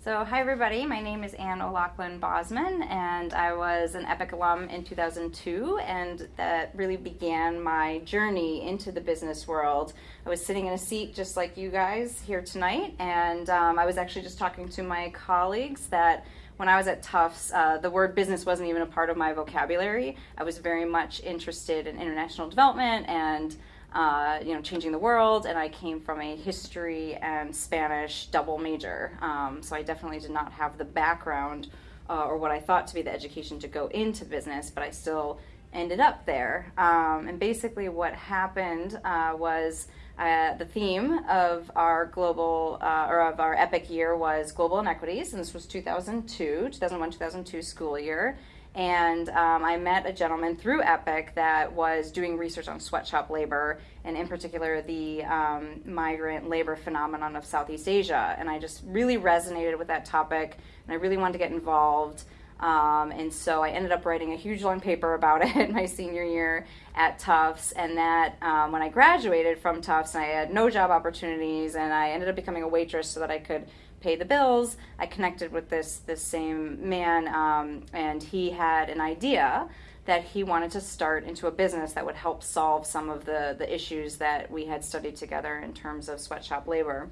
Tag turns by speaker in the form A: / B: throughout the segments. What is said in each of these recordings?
A: So, hi everybody, my name is Anne O'Loughlin Bosman, and I was an EPIIC alum in 2002, and that really began my journey into the business world. I was sitting in a seat just like you guys here tonight, and um, I was actually just talking to my colleagues that when I was at Tufts, uh, the word business wasn't even a part of my vocabulary. I was very much interested in international development and uh, you know, changing the world, and I came from a history and Spanish double major. Um, so I definitely did not have the background uh, or what I thought to be the education to go into business, but I still ended up there. Um, and basically, what happened uh, was uh, the theme of our global uh, or of our EPIIC year was global inequities, and this was 2002, 2001, 2002 school year and um, I met a gentleman through EPIIC that was doing research on sweatshop labor, and in particular the um, migrant labor phenomenon of Southeast Asia. And I just really resonated with that topic, and I really wanted to get involved. Um, and so I ended up writing a huge long paper about it in my senior year at Tufts. And that um, when I graduated from Tufts, I had no job opportunities, and I ended up becoming a waitress so that I could pay the bills. I connected with this this same man, um, and he had an idea that he wanted to start into a business that would help solve some of the the issues that we had studied together in terms of sweatshop labor.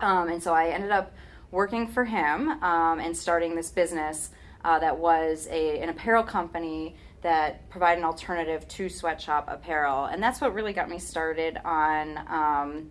A: Um, and so I ended up working for him um, and starting this business uh, that was a, an apparel company that provided an alternative to sweatshop apparel. And that's what really got me started on um,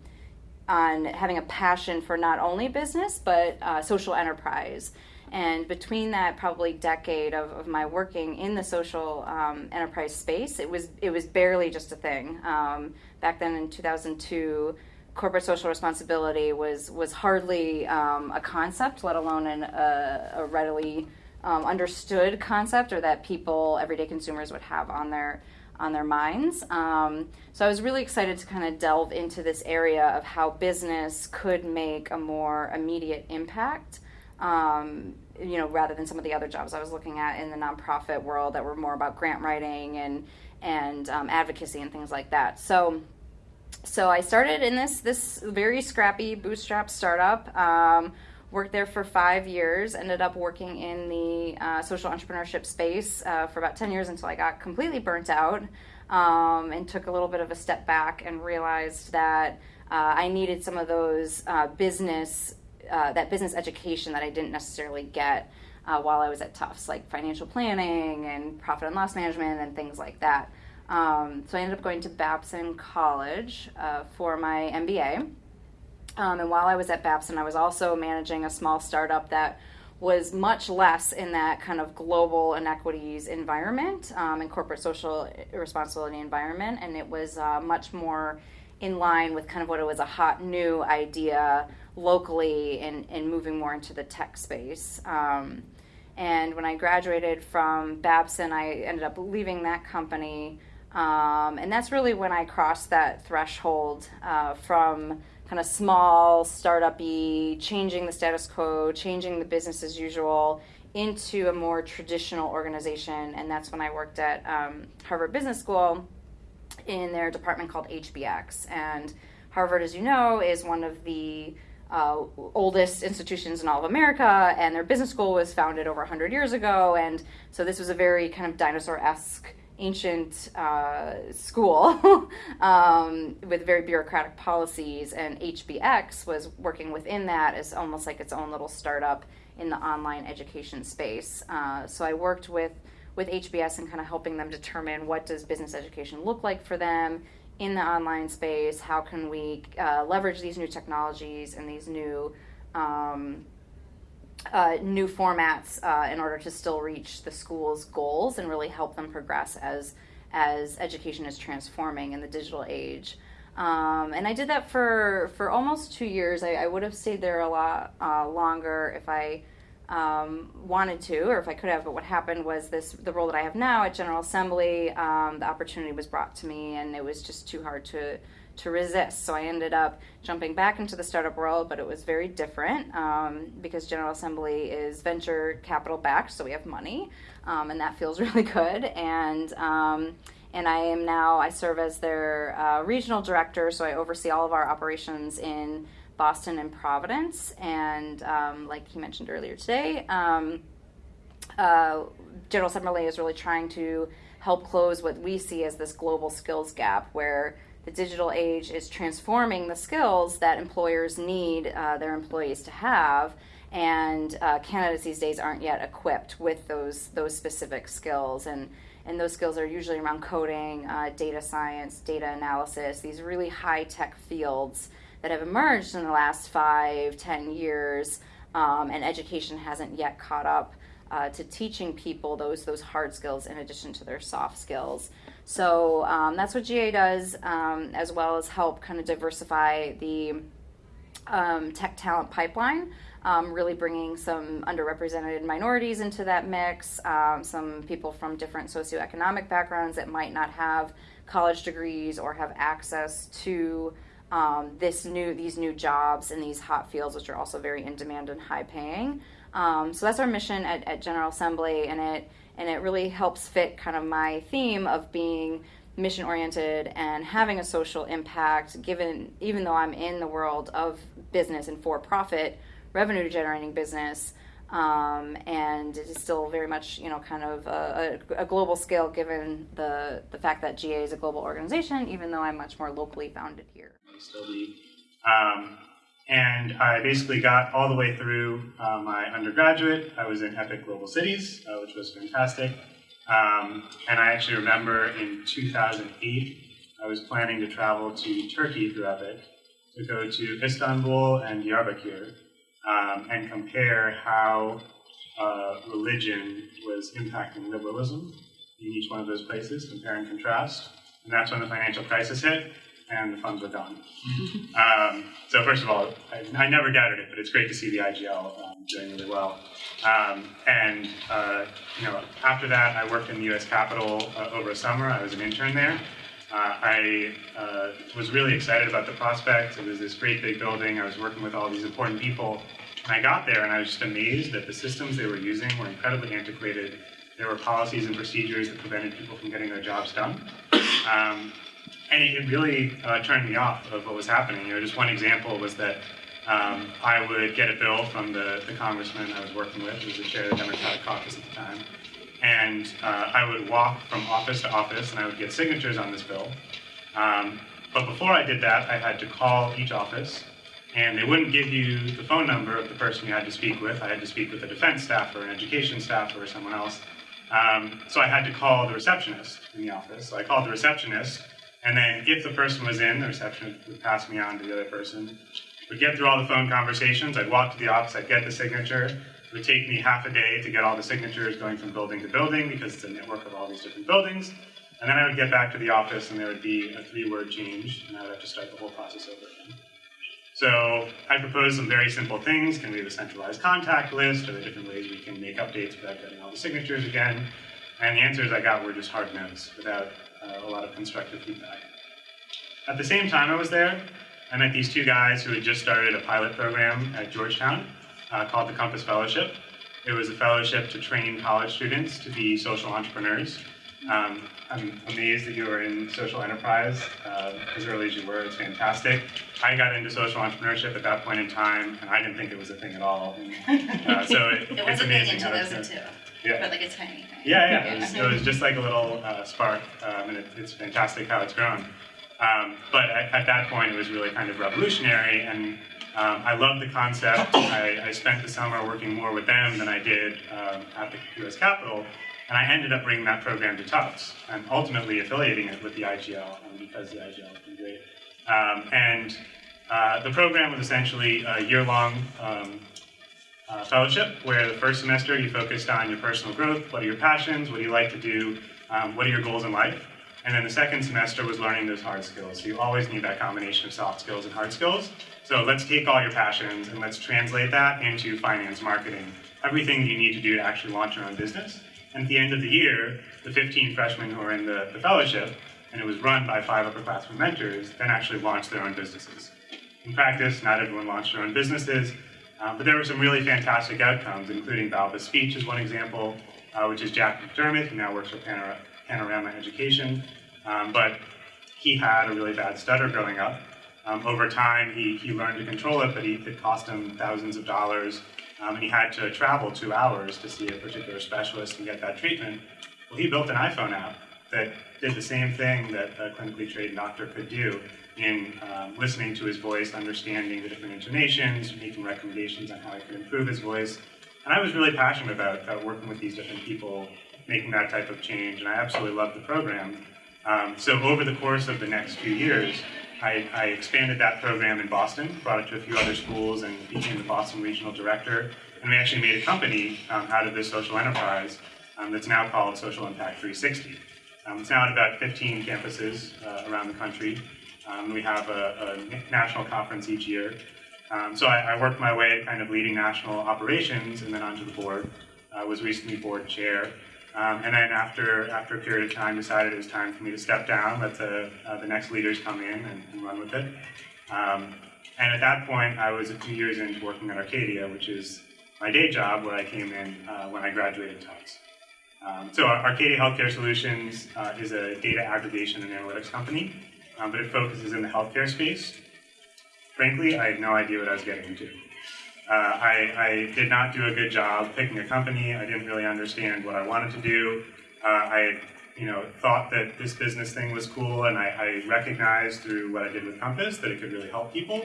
A: on having a passion for not only business but uh, social enterprise. And between that probably decade of, of my working in the social um, enterprise space, it was it was barely just a thing. Um, back then in 2002, corporate social responsibility was was hardly um, a concept, let alone an, a, a readily um, understood concept, or that people, everyday consumers, would have on their on their minds. Um, so I was really excited to kind of delve into this area of how business could make a more immediate impact. Um, you know, rather than some of the other jobs I was looking at in the nonprofit world that were more about grant writing and and um, advocacy and things like that. So, so I started in this this very scrappy bootstrap startup um, worked there for five years ended up working in the uh, social entrepreneurship space uh, for about 10 years until i got completely burnt out um, and took a little bit of a step back and realized that uh, i needed some of those uh, business uh, that business education that i didn't necessarily get uh, while i was at tufts like financial planning and profit and loss management and things like that. Um, so i ended up going to babson college for my mba um, and while I was at Babson, I was also managing a small startup that was much less in that kind of global inequities environment um, and corporate social responsibility environment. And it was uh, much more in line with kind of what it was a hot new idea locally and, and moving more into the tech space. Um, and when I graduated from Babson, I ended up leaving that company. Um, and that's really when I crossed that threshold uh, from kind of small, startup-y, changing the status quo, changing the business as usual into a more traditional organization. And that's when I worked at um, Harvard Business School in their department called HBX. And Harvard, as you know, is one of the uh, oldest institutions in all of America, and their business school was founded over 100 years ago. And so this was a very kind of dinosaur esque ancient uh, school um, with very bureaucratic policies, and HBX was working within that as almost like its own little startup in the online education space. Uh, so I worked with with HBS and kind of helping them determine what does business education look like for them in the online space. How can we uh, leverage these new technologies and these new um, uh, new formats uh, in order to still reach the school's goals and really help them progress as as education is transforming in the digital age. Um, and I did that for for almost two years. I, I would have stayed there a lot uh, longer if I um, wanted to, or if I could have. But what happened was this: the role that I have now at General Assembly, um, the opportunity was brought to me, and it was just too hard to to resist. So I ended up jumping back into the startup world, but it was very different um, because General Assembly is venture capital backed, so we have money, um, and that feels really good. And um, and I am now I serve as their uh, regional director, so I oversee all of our operations in Boston and Providence. And um, like he mentioned earlier today, um, uh, General Assembly is really trying to help close what we see as this global skills gap where the digital age is transforming the skills that employers need uh, their employees to have and uh, candidates these days aren't yet equipped with those those specific skills and and those skills are usually around coding uh, data science data analysis these really high tech fields that have emerged in the last five ten years um, and education hasn't yet caught up uh, to teaching people those those hard skills in addition to their soft skills. So um, that's what GA does, um, as well as help kind of diversify the um, tech talent pipeline. Um, really bringing some underrepresented minorities into that mix, um, some people from different socioeconomic backgrounds that might not have college degrees or have access to um, this new these new jobs in these hot fields, which are also very in demand and high paying. So that's our mission at, at General Assembly, and it and it really helps fit kind of my theme of being mission oriented and having a social impact. Given even though I'm in the world of business and for profit revenue generating business. Um, and it is still very much, you know, kind of a, a, a, global scale given the, the fact that GA is a global organization, even though I'm much more locally founded here.
B: Um, and I basically got all the way through uh, my undergraduate. I was in EPIIC Global Cities, uh, which was fantastic. Um, and I actually remember in 2008, I was planning to travel to Turkey through EPIIC to go to Istanbul and Diyarbakir um, and compare how uh, religion was impacting liberalism in each one of those places, compare and contrast. And that's when the financial crisis hit and the funds were gone. um, so first of all, I, I, never doubted it, but it's great to see the IGL um, doing really well. Um, and uh, you know, after that, I worked in the U.S. Capitol uh, over a summer. I was an intern there. Uh, I uh, was really excited about the prospect. It was this great big building. I was working with all these important people. And I got there and I was just amazed that the systems they were using were incredibly antiquated. There were policies and procedures that prevented people from getting their jobs done. And it, really uh, turned me off of what was happening. You know, just one example was that um, I would get a bill from the, the congressman I was working with, who was the chair of the Democratic caucus at the time, and uh, I would walk from office to office and I would get signatures on this bill. Um, but before I did that, I had to call each office, and they wouldn't give you the phone number of the person you had to speak with. I had to speak with a defense staff or an education staff or someone else. Um, so I had to call the receptionist in the office. So I called the receptionist, and then if the person was in, the receptionist would pass me on to the other person. We'd get through all the phone conversations. I'd walk to the office, I'd get the signature. It would take me half a day to get all the signatures going from building to building because it's a network of all these different buildings. And then I would get back to the office and there would be a three-word change and I would have to start the whole process over again. So I proposed some very simple things. Can we have a centralized contact list? Are there different ways we can make updates without getting all the signatures again? And the answers I got were just hard no's without uh, a lot of constructive feedback. At the same time I was there, I met these two guys who had just started a pilot program at Georgetown uh, called the Compass Fellowship. It was a fellowship to train college students to be social entrepreneurs. Um, I'm amazed that you were in social enterprise uh, as early as you were. It's fantastic. I got into social entrepreneurship at that point in time, and I didn't think it was a thing at all. And, uh, so it,
C: it
B: it's amazing.
C: It was a thing until 2002. Yeah. But like a tiny thing.
B: Yeah, yeah. It was, it was just like a little uh, spark, um, and it, it's fantastic how it's grown. Um, but at, at, that point, it was really kind of revolutionary, and um, I loved the concept. I, I, spent the summer working more with them than I did um, at the U.S. Capitol, and I ended up bringing that program to Tufts and ultimately affiliating it with the IGL um, because the IGL has been great. Um, and uh, the program was essentially a year-long um, uh, fellowship where the first semester you focused on your personal growth, what are your passions, what do you like to do, um, what are your goals in life. And then the second semester was learning those hard skills. So you always need that combination of soft skills and hard skills. So let's take all your passions and let's translate that into finance, marketing, everything you need to do to actually launch your own business. And at the end of the year, the 15 freshmen who were in the, the fellowship, and it was run by five upperclassmen mentors, then actually launched their own businesses. In practice, not everyone launched their own businesses, um, but there were some really fantastic outcomes, including Balba's speech is one example, uh, which is Jack McDermott, who now works for Panor Panorama Education. Um, but he had a really bad stutter growing up. Um, over time, he, he learned to control it, but he, it cost him thousands of dollars, um, and he had to travel two hours to see a particular specialist and get that treatment. Well, he built an iPhone app that did the same thing that a clinically trained doctor could do in um, listening to his voice, understanding the different intonations, making recommendations on how I could improve his voice. And I was really passionate about, about working with these different people, making that type of change, and I absolutely loved the program. Um, so over the course of the next few years, I, I, expanded that program in Boston, brought it to a few other schools, and became the Boston Regional Director. And we actually made a company um, out of this social enterprise um, that's now called Social Impact 360. Um, it's now at about 15 campuses uh, around the country. Um, we have a, a, national conference each year. Um, so I, I, worked my way kind of leading national operations and then onto the board. I was recently board chair. Um, and then after, after a period of time, decided it was time for me to step down, let the, uh, the next leaders come in and, and run with it. Um, and at that point, I was a few years into working at Arcadia, which is my day job where I came in uh, when I graduated Tufts. Um, so Arcadia Healthcare Solutions uh, is a data aggregation and analytics company, um, but it focuses in the healthcare space. Frankly, I had no idea what I was getting into. Uh, I, I, did not do a good job picking a company. I didn't really understand what I wanted to do. Uh, I, you know, thought that this business thing was cool, and I, I, recognized through what I did with Compass that it could really help people.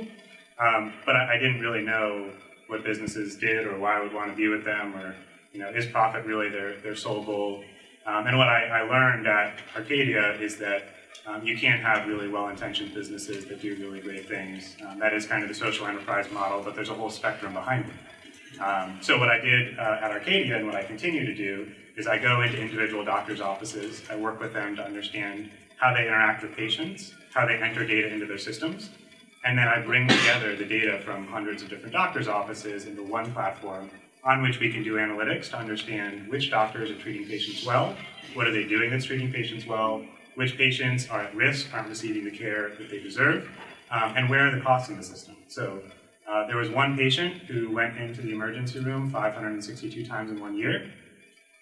B: Um, but I, I, didn't really know what businesses did or why I would want to be with them, or you know, is profit really their their sole goal? Um, and what I, learned at Arcadia is that um, you can't have really well-intentioned businesses that do really great things. Um, that is kind of the social enterprise model, but there's a whole spectrum behind it. Um, so what I did uh, at Arcadia and what I continue to do is I go into individual doctors' offices, I work with them to understand how they interact with patients, how they enter data into their systems, and then I bring together the data from hundreds of different doctors' offices into one platform on which we can do analytics to understand which doctors are treating patients well, what are they doing that's treating patients well, which patients are at risk, aren't receiving the care that they deserve, um, and where are the costs in the system. So uh, there was one patient who went into the emergency room 562 times in one year.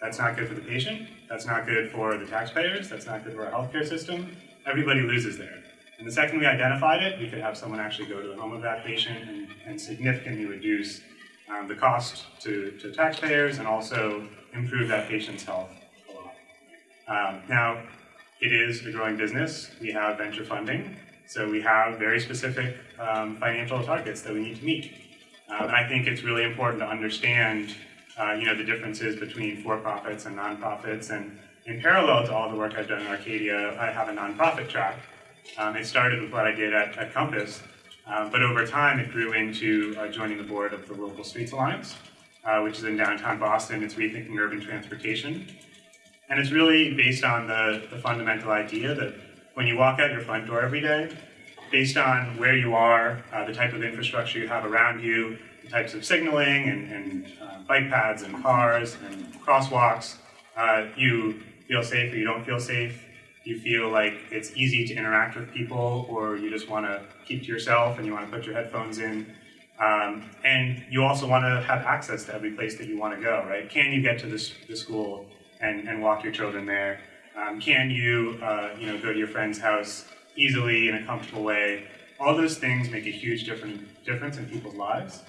B: That's not good for the patient. That's not good for the taxpayers. That's not good for our healthcare system. Everybody loses there. And the second we identified it, we could have someone actually go to the home of that patient and, and significantly reduce um, the cost to, to taxpayers and also improve that patient's health a lot. Um, now, it is a growing business. We have venture funding, so we have very specific um, financial targets that we need to meet. Um, and I think it's really important to understand, uh, you know, the differences between for-profits and nonprofits. And in parallel to all the work I've done in Arcadia, I have a nonprofit track. Um, it started with what I did at, at Compass, um, but over time it grew into uh, joining the board of the LivableStreets Alliance, uh, which is in downtown Boston. It's rethinking urban transportation. And it's really based on the, the fundamental idea that when you walk out your front door every day, based on where you are, uh, the type of infrastructure you have around you, the types of signaling and, and uh, bike paths and cars and crosswalks, uh, you feel safe or you don't feel safe. You feel like it's easy to interact with people, or you just want to keep to yourself and you want to put your headphones in. Um, and you also want to have access to every place that you want to go, right? Can you get to this, the school and, and walk your children there? Um, can you, uh, you know, go to your friend's house easily in a comfortable way? All those things make a huge different, difference in people's lives.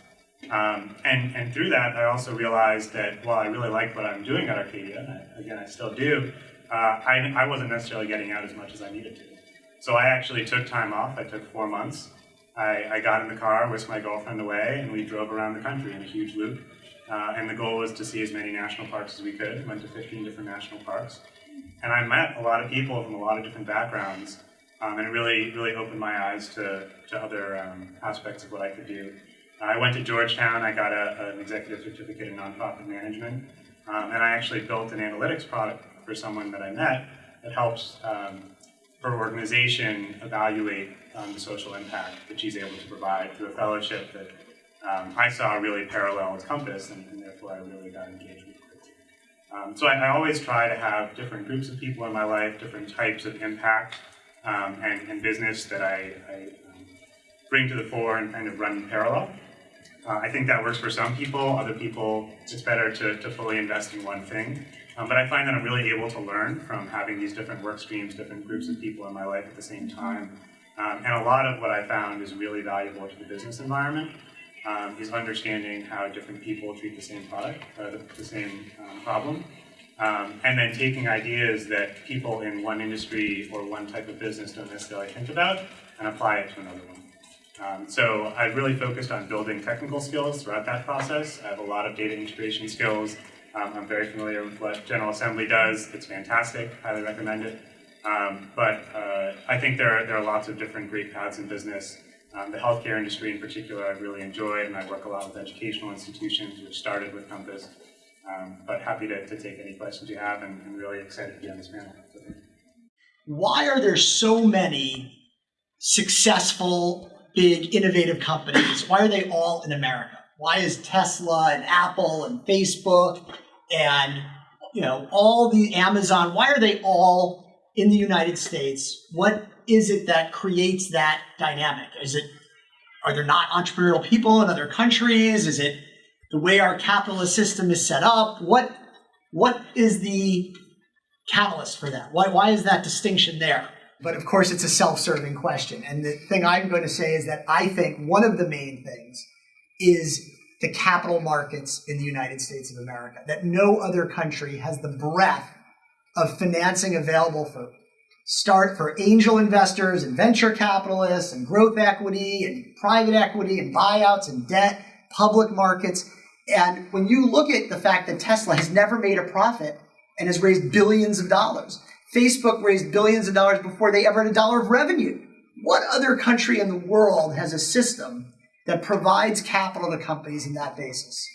B: Um, and, and through that, I also realized that while I really like what I'm doing at Arcadia, I, again, I still do, uh, I, I wasn't necessarily getting out as much as I needed to. So I actually took time off. I took four months. I, I got in the car, whisked my girlfriend away, and we drove around the country in a huge loop. Uh, and the goal was to see as many national parks as we could. Went to 15 different national parks, and I met a lot of people from a lot of different backgrounds, um, and it really, really opened my eyes to, to other um, aspects of what I could do. Uh, I went to Georgetown. I got a, an executive certificate in nonprofit management, um, and I actually built an analytics product for someone that I met that helps um, her organization evaluate um, the social impact that she's able to provide through a fellowship that um, I saw a really parallel Compass, and, and, therefore I really got engaged with it. Um, so I, I, always try to have different groups of people in my life, different types of impact um, and, and, business that I, I um, bring to the fore and kind of run in parallel. Uh, I think that works for some people. Other people, it's better to, to fully invest in one thing. Um, but I find that I'm really able to learn from having these different work streams, different groups of people in my life at the same time. Um, and a lot of what I found is really valuable to the business environment um, is understanding how different people treat the same product, uh, the, the, same um, problem, um, and then taking ideas that people in one industry or one type of business don't necessarily think about and apply it to another one. Um, so I really focused on building technical skills throughout that process. I have a lot of data integration skills. Um, I'm very familiar with what General Assembly does. It's fantastic. Highly recommend it. Um, but uh, I think there are, there are lots of different great paths in business. Um, the healthcare industry in particular I've really enjoyed, and I work a lot with educational institutions, which started with Compass. Um, but happy to, to, take any questions you have, and, and really excited to be on this panel.
D: Why are there so many successful, big, innovative companies? Why are they all in America? Why is Tesla and Apple and Facebook and you know all the Amazon? Why are they all in the United States? What is it that creates that dynamic? Is it are there not entrepreneurial people in other countries? Is it the way our capitalist system is set up? What what is the catalyst for that? Why why is that distinction there? But of course, it's a self-serving question. And the thing I'm going to say is that I think one of the main things is the capital markets in the United States of America. That no other country has the breadth of financing available for start for angel investors and venture capitalists and growth equity and private equity and buyouts and debt, public markets. And when you look at the fact that Tesla has never made a profit and has raised billions of dollars, Facebook raised billions of dollars before they ever had a dollar of revenue. What other country in the world has a system that provides capital to companies in that basis?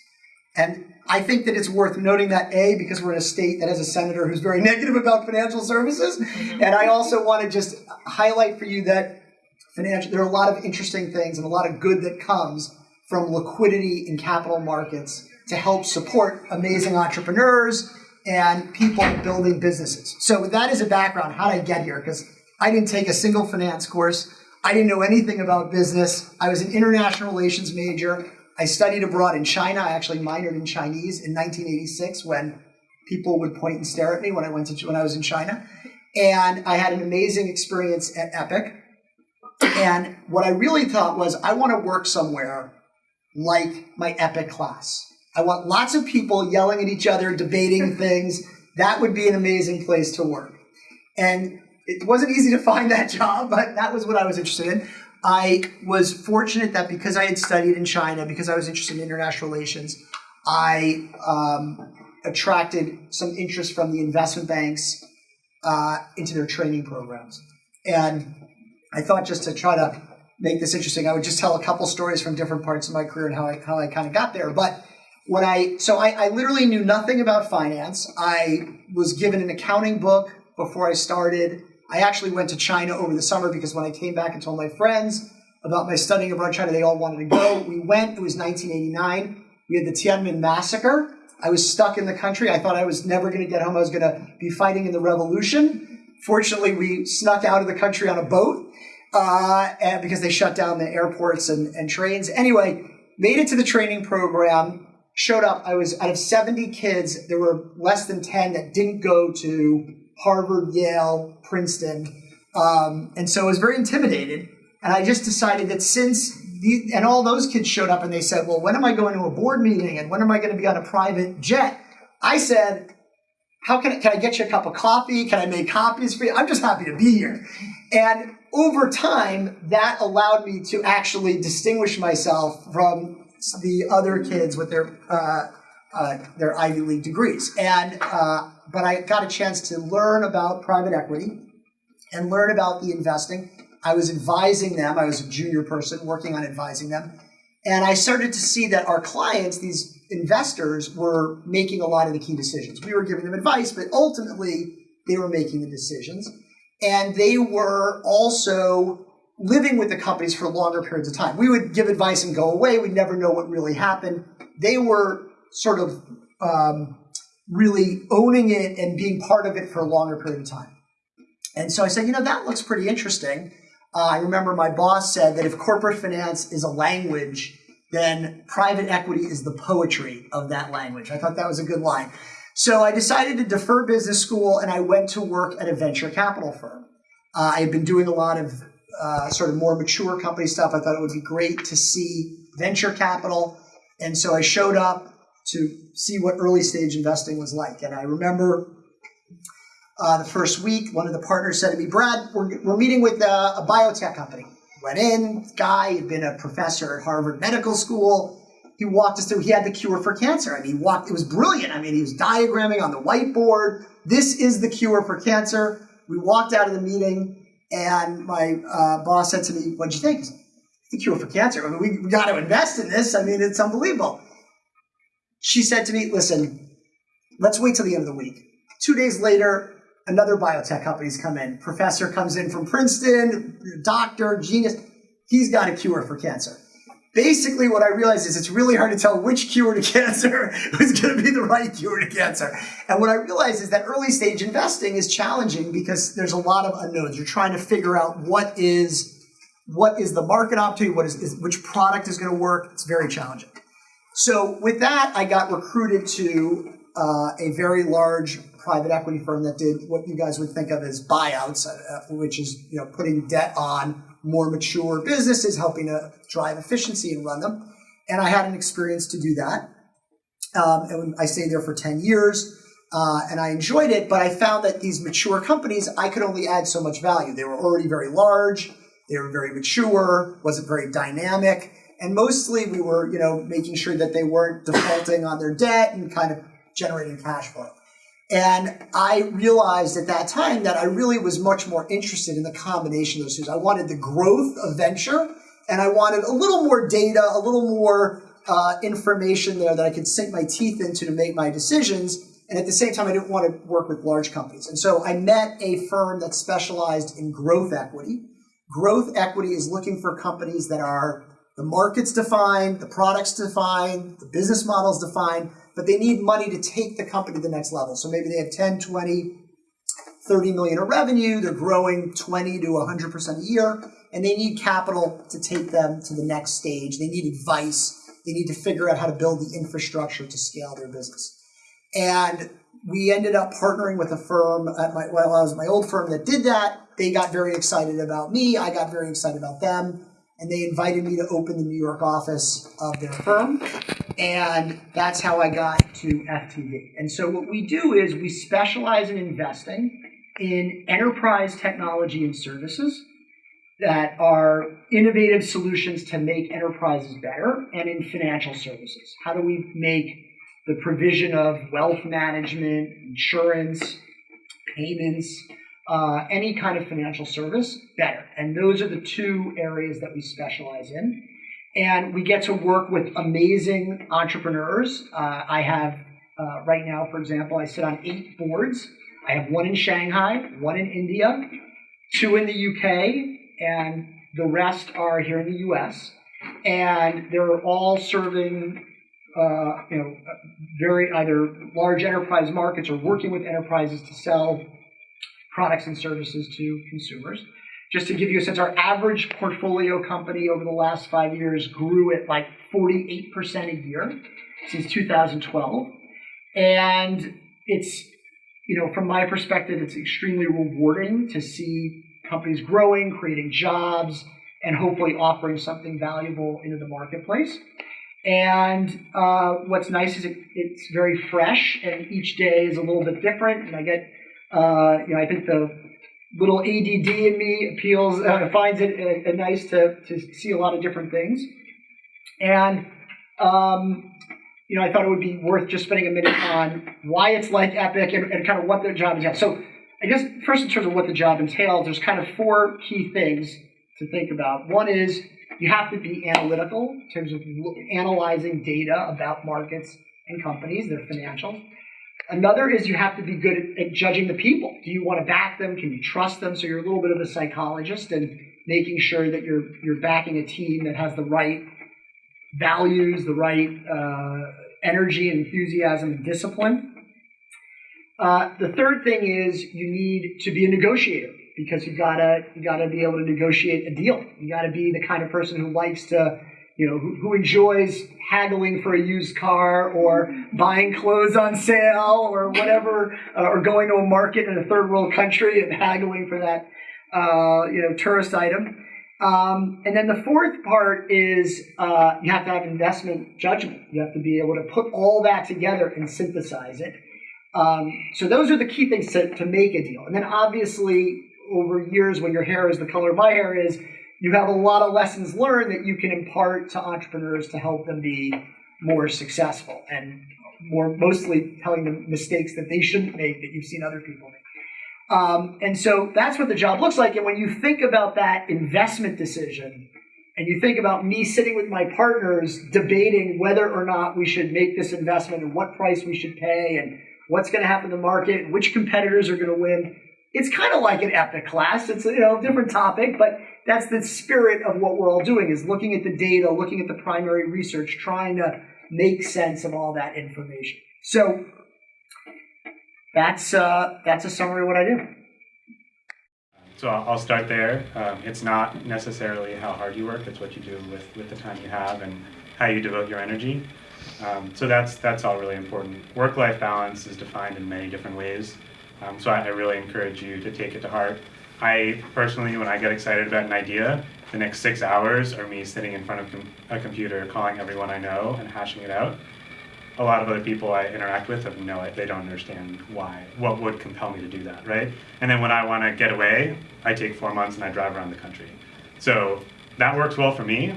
D: And I think that it's worth noting that A, because we're in a state that has a senator who's very negative about financial services. Mm-hmm. And I also want to just highlight for you that financial, there are a lot of interesting things and a lot of good that comes from liquidity in capital markets to help support amazing entrepreneurs and people building businesses. So with that as a background, how did I get here? Because I didn't take a single finance course. I didn't know anything about business. I was an international relations major. I studied abroad in China. I actually minored in Chinese in 1986 when people would point and stare at me when I went to when I was in China. And I had an amazing experience at EPIIC. And what I really thought was I want to work somewhere like my EPIIC class. I want lots of people yelling at each other, debating things. That would be an amazing place to work. And it wasn't easy to find that job, but that was what I was interested in. I was fortunate that because I had studied in China, because I was interested in international relations, I um, attracted some interest from the investment banks uh, into their training programs. And I thought just to try to make this interesting, I would just tell a couple stories from different parts of my career and how I, how I kind of got there. But when I, so I, I literally knew nothing about finance. I was given an accounting book before I started. I actually went to China over the summer because when I came back and told my friends about my studying abroad in China, they all wanted to go. We went, it was 1989. We had the Tiananmen massacre. I was stuck in the country. I thought I was never going to get home. I was going to be fighting in the revolution. Fortunately, we snuck out of the country on a boat uh, because they shut down the airports and, and trains. Anyway, made it to the training program, showed up. I was out of 70 kids, there were less than 10 that didn't go to Harvard, Yale, Princeton. Um, and so I was very intimidated. And I just decided that since, the, and all those kids showed up and they said, well, when am I going to a board meeting and when am I going to be on a private jet? I said, how can I, can I get you a cup of coffee? Can I make copies for you? I'm just happy to be here. And over time, that allowed me to actually distinguish myself from the other kids with their uh, uh, their Ivy League degrees. And uh, but I got a chance to learn about private equity and learn about the investing. I was advising them. I was a junior person working on advising them. And I started to see that our clients, these investors, were making a lot of the key decisions. We were giving them advice, but ultimately they were making the decisions. And they were also living with the companies for longer periods of time. We would give advice and go away. We'd never know what really happened. They were sort of um, really owning it and being part of it for a longer period of time. And so I said, you know, that looks pretty interesting. Uh, I remember my boss said that if corporate finance is a language, then private equity is the poetry of that language. I thought that was a good line. So I decided to defer business school and I went to work at a venture capital firm. Uh, I had been doing a lot of uh, sort of more mature company stuff. I thought it would be great to see venture capital. And so I showed up to see what early stage investing was like. And I remember uh, the first week, one of the partners said to me, Brad, we're, we're meeting with a, a biotech company. Went in, guy had been a professor at Harvard Medical School. He walked us through, he had the cure for cancer. I mean, he walked, it was brilliant. I mean, he was diagramming on the whiteboard. This is the cure for cancer. We walked out of the meeting, and my uh, boss said to me, What'd you think? the cure for cancer. I mean, we, we got to invest in this. I mean, it's unbelievable. She said to me, Listen, let's wait till the end of the week. Two days later, another biotech company's come in. Professor comes in from Princeton, doctor, genius. He's got a cure for cancer. Basically, what I realized is it's really hard to tell which cure to cancer is going to be the right cure to cancer. And what I realized is that early stage investing is challenging because there's a lot of unknowns. You're trying to figure out what is what is the market opportunity, what is, is which product is going to work. It's very challenging. So with that, I got recruited to uh, a very large private equity firm that did what you guys would think of as buyouts, uh, which is you know putting debt on more mature businesses, helping to drive efficiency and run them. And I had an experience to do that. Um, and I stayed there for 10 years. Uh, and I enjoyed it, but I found that these mature companies, I could only add so much value. They were already very large, they were very mature, wasn't very dynamic, and mostly we were, you know, making sure that they weren't defaulting on their debt and kind of generating cash flow. And I realized at that time that I really was much more interested in the combination of those two. I wanted the growth of venture, and I wanted a little more data, a little more uh, information there that I could sink my teeth into to make my decisions. And at the same time, I didn't want to work with large companies. And so I met a firm that specialized in growth equity. Growth equity is looking for companies that are the market's defined, the product's defined, the business model's defined, but they need money to take the company to the next level. So maybe they have 10, 20, 30 million of revenue, they're growing 20 to 100% a year, and they need capital to take them to the next stage. They need advice. They need to figure out how to build the infrastructure to scale their business. And we ended up partnering with a firm at my, well, I was my old firm that did that. They got very excited about me. I got very excited about them and they invited me to open the New York office of their firm. And that's how I got to FTV. And so what we do is we specialize in investing in enterprise technology and services that are innovative solutions to make enterprises better and in financial services. How do we make the provision of wealth management, insurance, payments, uh, any kind of financial service better. And those are the two areas that we specialize in. And we get to work with amazing entrepreneurs. Uh, I have, uh, right now, for example, I sit on eight boards. I have one in Shanghai, one in India, two in the UK, and the rest are here in the US. And they're all serving uh, you know, very either large enterprise markets or working with enterprises to sell products and services to consumers. Just to give you a sense, our average portfolio company over the last five years grew at like 48% a year since 2012. And it's, you know, from my perspective, it's extremely rewarding to see companies growing, creating jobs, and hopefully offering something valuable into the marketplace. And uh, what's nice is it, it's very fresh, and each day is a little bit different. And I get uh, you know, I think the little ADD in me appeals, uh, finds it uh, nice to, to see a lot of different things. And, um, you know, I thought it would be worth just spending a minute on why it's like EPIIC and, and kind of what the job entails. So, I guess first in terms of what the job entails, there's kind of four key things to think about. One is you have to be analytical in terms of analyzing data about markets and companies, their financials. Another is you have to be good at, at, judging the people. Do you want to back them? Can you trust them? So you're a little bit of a psychologist and making sure that you're you're backing a team that has the right values, the right uh, energy, enthusiasm, and discipline. Uh, the third thing is you need to be a negotiator because you gotta you gotta be able to negotiate a deal. You gotta be the kind of person who likes to you know, who, who, enjoys haggling for a used car or buying clothes on sale or whatever, uh, or going to a market in a third world country and haggling for that. uh, you know, tourist item. Um, and then the fourth part is uh, you have to have investment judgment. You have to be able to put all that together and synthesize it. Um, so those are the key things to, to make a deal. And then obviously, over years, when your hair is the color my hair is, you have a lot of lessons learned that you can impart to entrepreneurs to help them be more successful and more mostly telling them mistakes that they shouldn't make that you've seen other people make. Um, and so that's what the job looks like. And when you think about that investment decision, and you think about me sitting with my partners debating whether or not we should make this investment and what price we should pay and what's going to happen in the market and which competitors are going to win, it's kind of like an epic class. It's you know a different topic, but that's the spirit of what we're all doing is looking at the data, looking at the primary research, trying to make sense of all that information. So that's uh, that's a summary of what I do.
B: So I'll start there. Um, it's not necessarily how hard you work; it's what you do with, with the time you have and how you devote your energy. Um, so that's that's all really important. Work-life balance is defined in many different ways. Um, so I, I really encourage you to take it to heart. I personally, when I get excited about an idea, the next six hours are me sitting in front of a computer, calling everyone I know and hashing it out a lot of other people I interact with have no, they don't understand why, what would compel me to do that, right? And then when I want to get away, I take four months and I drive around the country. So that works well for me.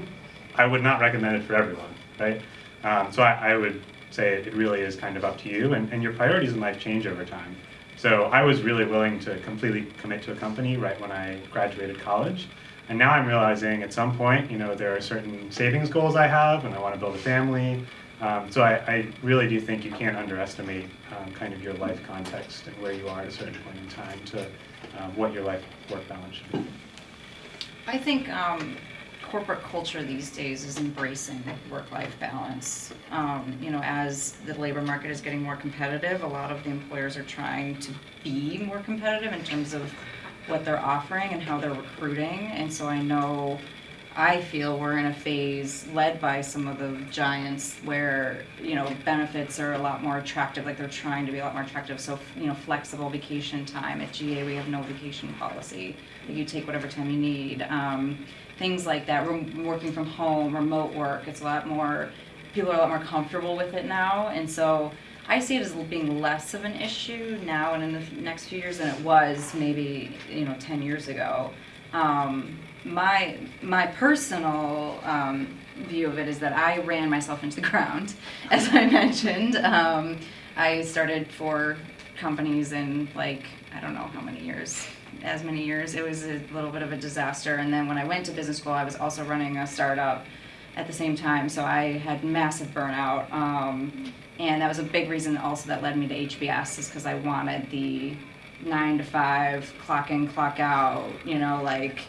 B: I would not recommend it for everyone, right? Um, so I, I, would say it really is kind of up to you, and, and your priorities in life change over time. So I was really willing to completely commit to a company right when I graduated college. And now I'm realizing at some point, you know, there are certain savings goals I have, and I want to build a family, um, so I, I, really do think you can't underestimate um, kind of your life context and where you are at a certain point in time to um, what your life work balance should be.
A: I think um, corporate culture these days is embracing work-life balance. Um, you know, as the labor market is getting more competitive, a lot of the employers are trying to be more competitive in terms of what they're offering and how they're recruiting. And so I know I feel we're in a phase led by some of the giants where, you know, benefits are a lot more attractive, like they're trying to be a lot more attractive. So, you know, flexible vacation time. At GA, we have no vacation policy. You take whatever time you need. Um, things like that. We're working from home, remote work. It's a lot more, people are a lot more comfortable with it now. And so I see it as being less of an issue now and in the next few years than it was maybe, you know, 10 years ago. Um, my my personal um, view of it is that I ran myself into the ground, as I mentioned. Um, I started for companies in like I don't know how many years, as many years. It was a little bit of a disaster. And then when I went to business school, I was also running a startup at the same time, so I had massive burnout. Um, and that was a big reason also that led me to HBS is because I wanted the nine to five, clock in, clock out, you know, like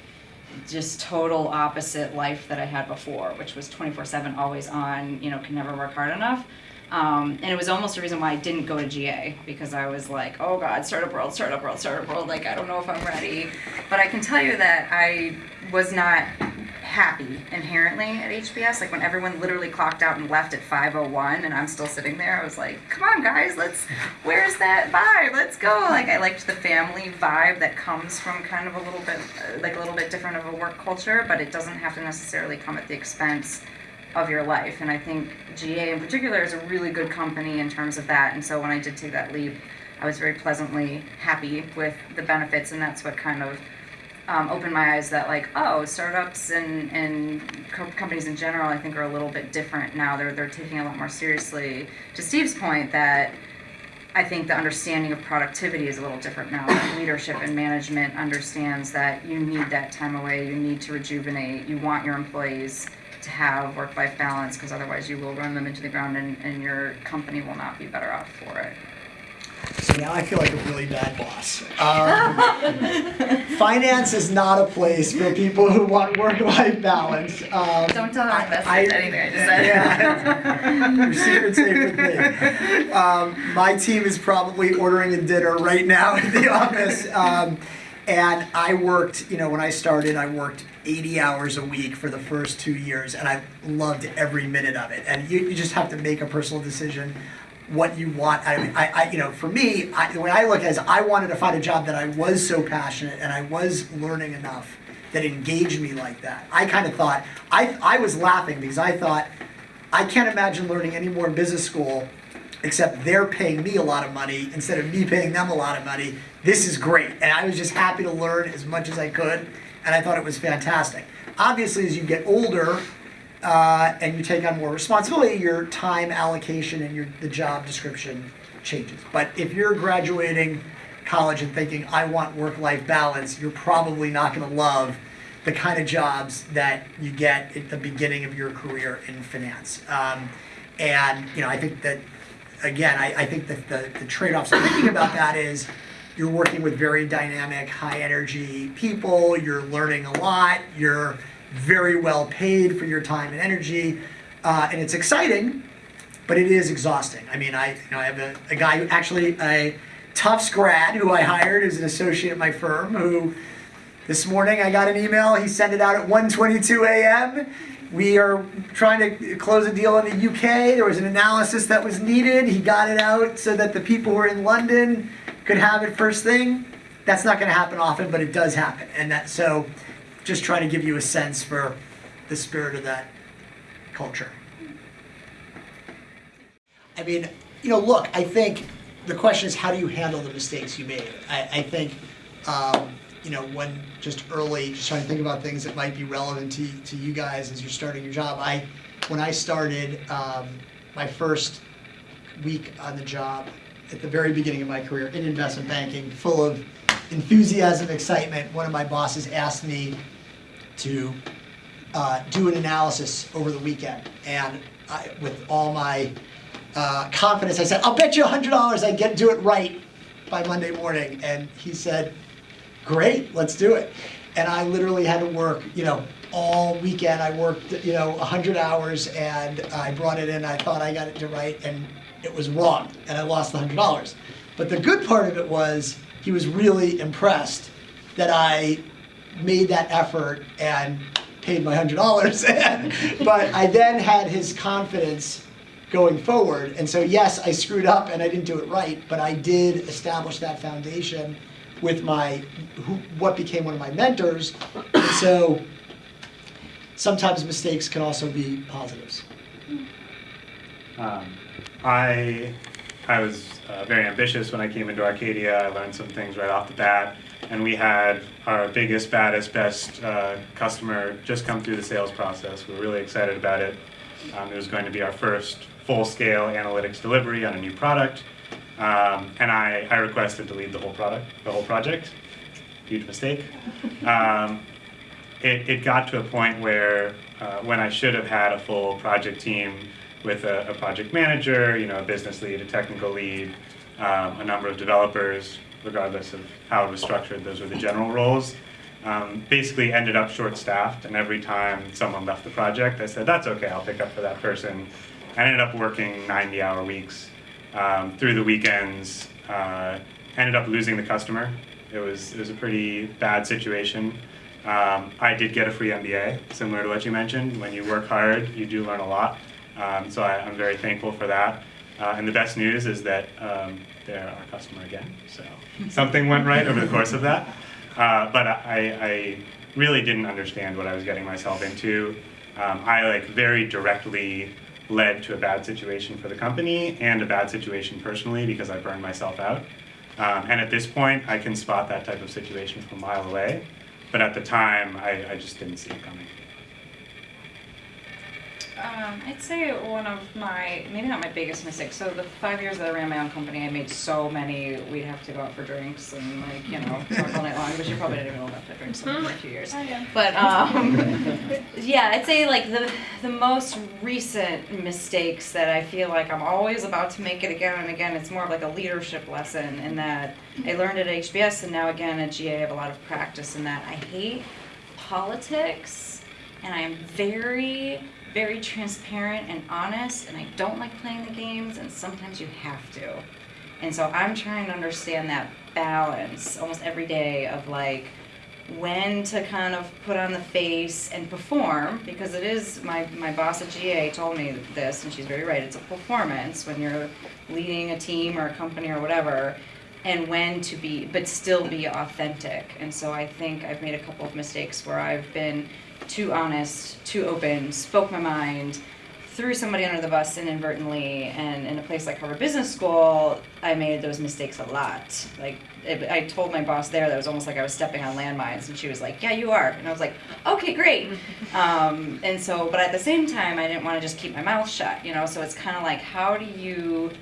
A: just total opposite life that I had before, which was 24 7, always on, you know, can never work hard enough. Um, and it was almost a reason why I didn't go to GA because I was like, oh God, startup world, startup world, startup world. Like, I don't know if I'm ready. But I can tell you that I was not happy inherently at HBS. Like when everyone literally clocked out and left at 5:01, and I'm still sitting there. I was like, "Come on, guys, let's. Where's that vibe? Let's go!" Like I liked the family vibe that comes from kind of a little bit, like a little bit different of a work culture, but it doesn't have to necessarily come at the expense of your life. And I think GA in particular is a really good company in terms of that. And so when I did take that leap, I was very pleasantly happy with the benefits, and that's what kind of um, opened my eyes that like oh startups and and co- companies in general I think are a little bit different now. They're they're taking a lot more seriously. To Steve's point that. I think the understanding of productivity is a little different now. leadership and management understands that you need that time away, you need to rejuvenate, you want your employees to have work life balance because otherwise you will run them into the ground and, and your company will not be better off for it.
D: So now I feel like a really bad boss. Um, finance is not a place for people who want work-life balance. Um,
A: Don't tell our investors I, anything I just said.
D: Yeah, your secret's safe with me. Um, my team is probably ordering a dinner right now in the office. And I worked, you know, when I started, I worked 80 hours a week for the first two years, and I loved every minute of it. And you, you just have to make a personal decision what you want. I, I, I you know, for me, I, the way I look at it is I wanted to find a job that I was so passionate and I was learning enough that engaged me like that. I kind of thought, I, I was laughing because I thought, I can't imagine learning any more in business school except they're paying me a lot of money instead of me paying them a lot of money. This is great. And I was just happy to learn as much as I could, and I thought it was fantastic. Obviously, as you get older uh, and you take on more responsibility, your time allocation and your the job description changes. But if you're graduating college and thinking, I want work life balance, you're probably not going to love the kind of jobs that you get at the beginning of your career in finance. Um, and you know, I think that again, I, I think that the, the trade-offs thinking about that is you're working with very dynamic, high energy people, you're learning a lot, you're very well paid for your time and energy, uh, and it's exciting, but it is exhausting. I mean, I, you know, I have a, a guy who actually, a Tufts grad who I hired as an associate at my firm who this morning I got an email, he sent it out at 1.22 a.m. We are trying to close a deal in the UK. There was an analysis that was needed. He got it out so that the people who are in London could have it first thing. That's not going to happen often, but it does happen. And that so just trying to give you a sense for the spirit of that culture. I mean, you know, look, I think the question is how do you handle the mistakes you made? I, I think, um, you know, when just early, just trying to think about things that might be relevant to, to you guys as you're starting your job. I, when I started um, my first week on the job, at the very beginning of my career in investment banking, full of enthusiasm, excitement, one of my bosses asked me to uh, do an analysis over the weekend. And I, with all my uh, confidence, I said, I'll bet you $100 I get do it right by Monday morning. And he said, great, let's do it. And I literally had to work, you know, all weekend. I worked, you know, 100 hours and I brought it in. I thought I got it to right and it was wrong and I lost the $100. But the good part of it was he was really impressed that I made that effort and paid my $100. but I then had his confidence going forward. And so, yes, I screwed up and I didn't do it right, but I did establish that foundation with my who, what became one of my mentors. And so sometimes mistakes can also be positives.
B: Um, I I was uh, very ambitious when I came into Arcadia. I learned some things right off the bat, and we had our biggest, baddest, best uh, customer just come through the sales process. We were really excited about it. Um, it was going to be our first full-scale analytics delivery on a new product, um, and I, I requested to lead the whole product, the whole project. Huge mistake. Um, it, it got to a point where uh, when I should have had a full project team with a, a project manager, you know, a business lead, a technical lead, um, a number of developers, regardless of how it was structured, those were the general roles. Um, basically ended up short-staffed, and every time someone left the project, I said, that's okay, I'll pick up for that person. I ended up working 90-hour weeks um, through the weekends, uh, ended up losing the customer. It was, it was a pretty bad situation. Um, I did get a free MBA, similar to what you mentioned. When you work hard, you do learn a lot. Um, so I, am very thankful for that. Uh, and the best news is that um, they're our customer again. So something went right over the course of that. Uh, but I, I, really didn't understand what I was getting myself into. Um, I like very directly led to a bad situation for the company and a bad situation personally because I burned myself out. Um, and at this point, I can spot that type of situation from a mile away. But at the time, I, I just didn't see it coming.
A: Um, I'd say one of my, maybe not my biggest mistakes. So the five years that I ran my own company, I made so many. We'd have to go out for drinks and like you know talk all night long. But you probably didn't even know about that drinks in a few years.
C: Oh, yeah.
A: But um, yeah, I'd say like the the most recent mistakes that I feel like I'm always about to make it again and again. It's more of like a leadership lesson in that I learned at HBS and now again at GA I have a lot of practice in that. I hate politics and I am very very transparent and honest, and I don't like playing the games, and sometimes you have to. And so I'm trying to understand that balance almost every day of like, when to kind of put on the face and perform because it is my my boss at GA told me this and she's very right it's a performance when you're leading a team or a company or whatever and when to be but still be authentic and so I think I've made a couple of mistakes where I've been too honest too open spoke my mind threw somebody under the bus inadvertently and in a place like Harvard Business School I made those mistakes a lot like it, I told my boss there that it was almost like I was stepping on landmines, and she was like, "Yeah, you are," and I was like, "Okay, great." Um, and so, but at the same time, I didn't want to just keep my mouth shut, you know. So it's kind of like, how do you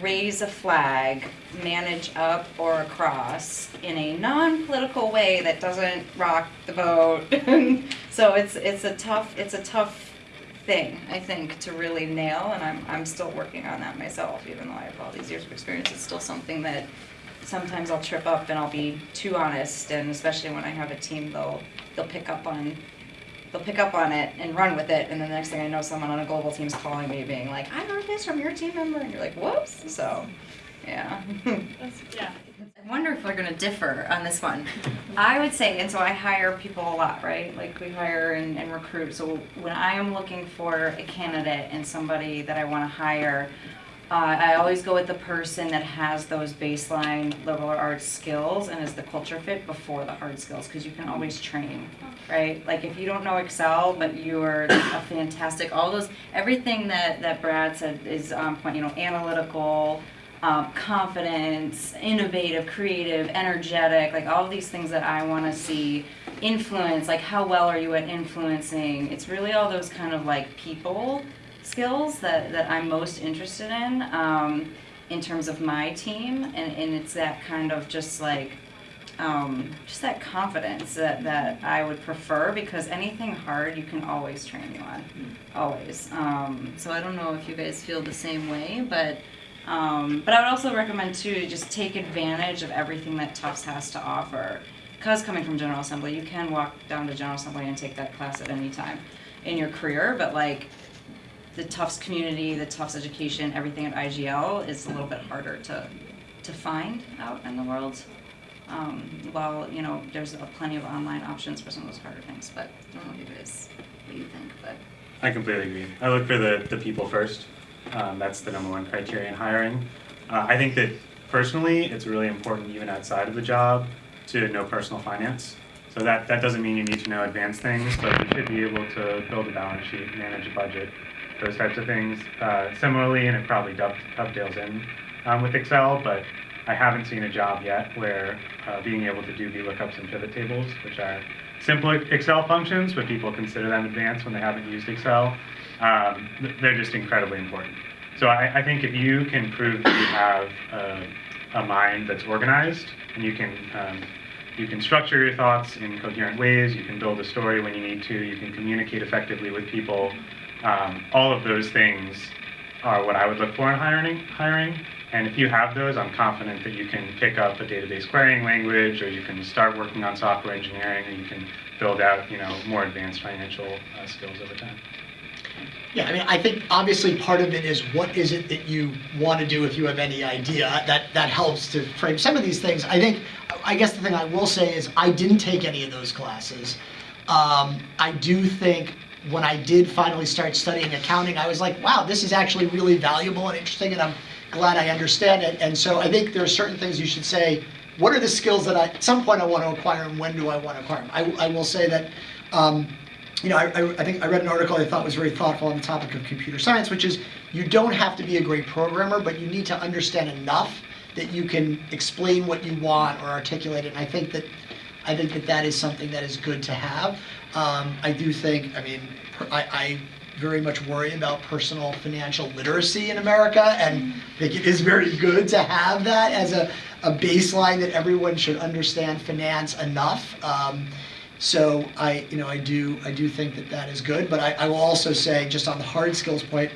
A: raise a flag, manage up or across in a non-political way that doesn't rock the boat? so it's it's a tough it's a tough thing I think to really nail, and I'm I'm still working on that myself, even though I have all these years of experience. It's still something that sometimes I'll trip up and I'll be too honest, and especially when I have a team, they'll they'll pick up on they'll pick up on it and run with it, and then the next thing I know, someone on a global team's calling me, being like, "I heard this from your team member," and you're like, "Whoops!" So, yeah.
C: yeah.
A: I wonder if we're gonna differ on this one. I would say, and so I hire people a lot, right? Like we hire and, and recruit. So when I am looking for a candidate and somebody that I want to hire, uh, I always go with the person that has those baseline liberal arts skills and is the culture fit before the hard skills because you can always train, right? Like if you don't know Excel, but you are a fantastic, all those, everything that, that Brad said is on point, you know, analytical, um, confidence, innovative, creative, energetic, like all these things that I want to see. Influence, like how well are you at influencing? It's really all those kind of like people skills that, that I'm most interested in um, in terms of my team, and, and it's that kind of just like um, just that confidence that, that I would prefer because anything hard you can always train you on, always. Um, so I don't know if you guys feel the same way, but um, but I would also recommend too just take advantage of everything that Tufts has to offer. Because coming from General Assembly, you can walk down to General Assembly and take that class at any time in your career, but like the Tufts community, the Tufts education, everything at IGL is a little bit harder to to find out in the world. Um, while you know there's plenty of online options for some of those harder things, but I don't know what it is, what you think, but
B: I completely agree. I look for the, the people first. Um, that's the number one criteria in hiring. Uh, I think that personally, it's really important even outside of the job to know personal finance. So that, that doesn't mean you need to know advanced things, but you should be able to build a balance sheet, manage a budget, those types of things. Uh, similarly, and it probably dovetails in um, with Excel, but I haven't seen a job yet where uh, being able to do VLOOKUPs and pivot tables, which are simple Excel functions, but people consider them advanced when they haven't used Excel, um, they're just incredibly important. So I, I, think if you can prove that you have a, a mind that's organized and you can um, you can structure your thoughts in coherent ways, you can build a story when you need to, you can communicate effectively with people, um, all of those things are what I would look for in hiring. hiring. And if you have those, I'm confident that you can pick up a database querying language, or you can start working on software engineering, and you can build out, you know, more advanced financial uh, skills over time.
D: Yeah, I mean, I think obviously part of it is what is it that you want to do if you have any idea. That that helps to frame some of these things. I think, I guess the thing I will say is I didn't take any of those classes. Um, I do think when I did finally start studying accounting, I was like, wow, this is actually really valuable and interesting, and I'm glad I understand it. And so I think there are certain things you should say. What are the skills that I, at some point I want to acquire, and when do I want to acquire them? I, I will say that, um, you know, I, I, think I read an article I thought was very thoughtful on the topic of computer science, which is you don't have to be a great programmer, but you need to understand enough that you can explain what you want or articulate it. And I think that I think that that is something that is good to have. Um, I do think, I mean, I, I very much worry about personal financial literacy in America, and I think it is very good to have that as a, a baseline that everyone should understand finance enough. Um, so I, you know, I do, I do think that that is good. But I, I will also say, just on the hard skills point,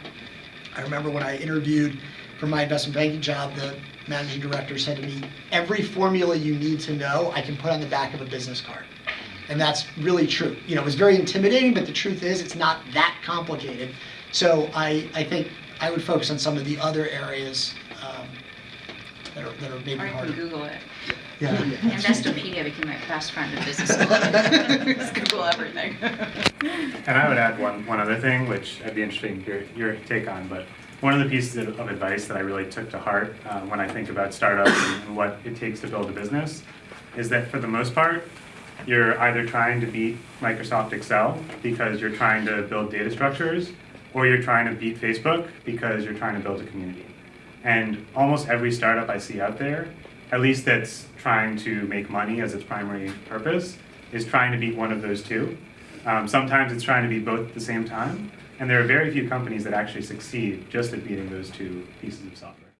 D: I remember when I interviewed for my investment banking job, the managing director said to me, "Every formula you need to know, I can put on the back of a business card." And that's really true. You know, it was very intimidating, but the truth is it's not that complicated. So I, I think I would focus on some of the other areas um, that are, that are maybe
E: Or you can. Google it.
D: Yeah.
E: Investopedia became my best friend in business school. Just Google everything.
B: And I would add one, one other thing, which I'd be interested in your, your take on, but one of the pieces of, of advice that I really took to heart um, when I think about startups and what it takes to build a business is that for the most part, you're either trying to beat Microsoft Excel because you're trying to build data structures, or you're trying to beat Facebook because you're trying to build a community. And almost every startup I see out there, at least that's trying to make money as its primary purpose, is trying to beat one of those two. Um, sometimes it's trying to be both at the same time, and there are very few companies that actually succeed just at beating those two pieces of software.